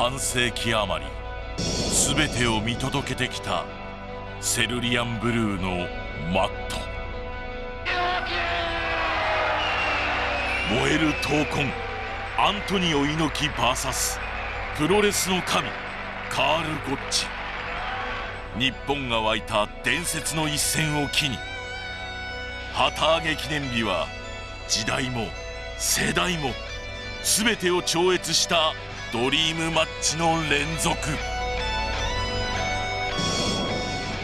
半世紀余り全てを見届けてきたセルリアンブルーのマット。燃える闘魂アントニオ猪木 VS プロレスの神カール・ゴッチ。日本が湧いた伝説の一戦を機に旗揚げ記念日は時代も世代も全てを超越したドリームマッチの連続。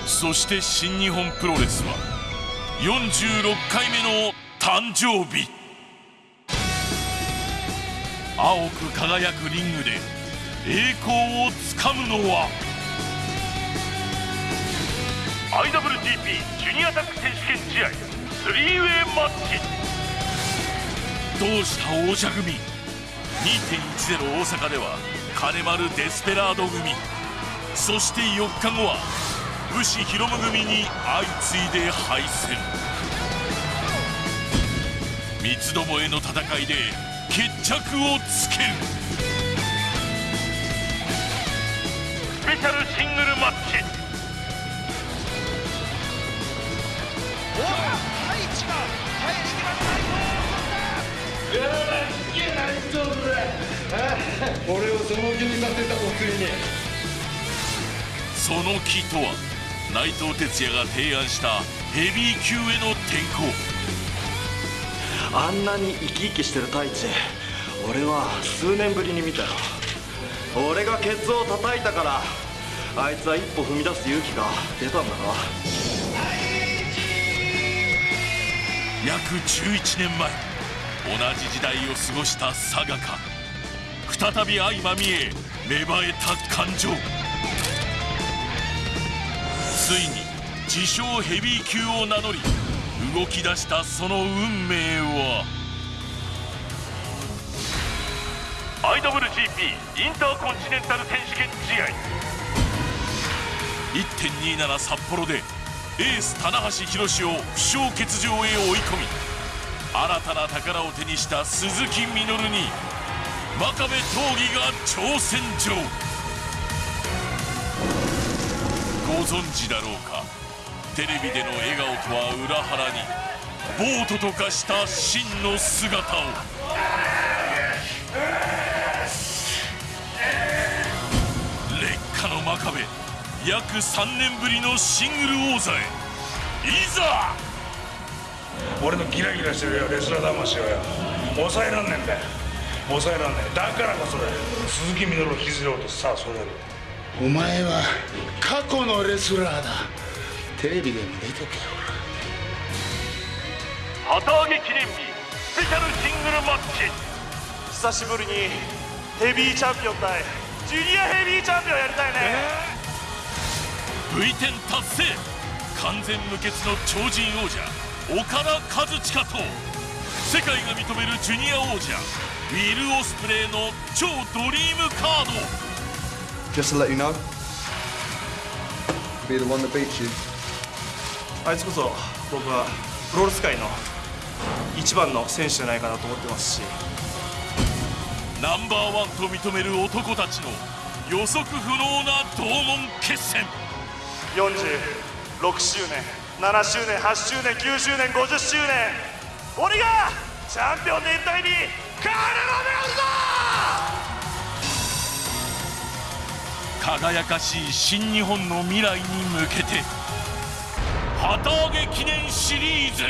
そして新日本プロレスは46回目の誕生日。青く輝くリングで栄光をつかむのは IWGP ジュニアタック選手権試合スリーウェイマッチ。どうした王者組？2.10大阪では金丸デスペラード組。そして4日後は武士広夢組に相次いで敗戦。三つどもえの戦いで決着をつける。スペシャルシングル俺をその気にさせたぞついに。その木とは内藤哲也が提案したヘビー級への転向。あんなに生き生きしてる太一俺は数年ぶりに見たよ。俺がケツを叩いたからあいつは一歩踏み出す勇気が出たんだな約11年前同じ時代を過ごした佐賀か再び相まみえ芽生えた感情。ついに自称ヘビー級を名乗り動き出したその運命は。IWGP インターコンチネンタル選手権試合。1.27札幌でエース棚橋宏を負傷欠場へ追い込み新たな宝を手にした鈴木みのるに真壁闘技が挑戦状。ご存知だろうか？テレビでの笑顔とは裏腹にボートと化した真の姿を。劣化の真壁約3年ぶりのシングル王座へ。いざ！俺のギラギラしてるよレスラー魂をよ。抑えらんねんだよ。抑えらんねえだからこそだよ鈴木みのるを引きずろうとさあそれだお前は過去のレスラーだ。テレビでも出とけよ。旗揚げ記念日スペシャルシングルマッチ。久しぶりにヘビーチャンピオン対ジュニアヘビーチャンピオンやりたいね。V10 達成。完全無欠の超人王者岡田和親と世界が認めるジュニア王者ウィル・オスプレイの超ドリームカード。Just to let you know, be the one that beats you. あいつこそ僕はプロレス界の一番の選手じゃないかなと思ってますし。ナンバーワンと認める男たちの予測不能な同門決戦。46周年7周年8周年9周年50周年。俺がチャンピオン全体にカル・ロメ輝かしい新日本の未来に向けて旗揚げ記念シリーズ!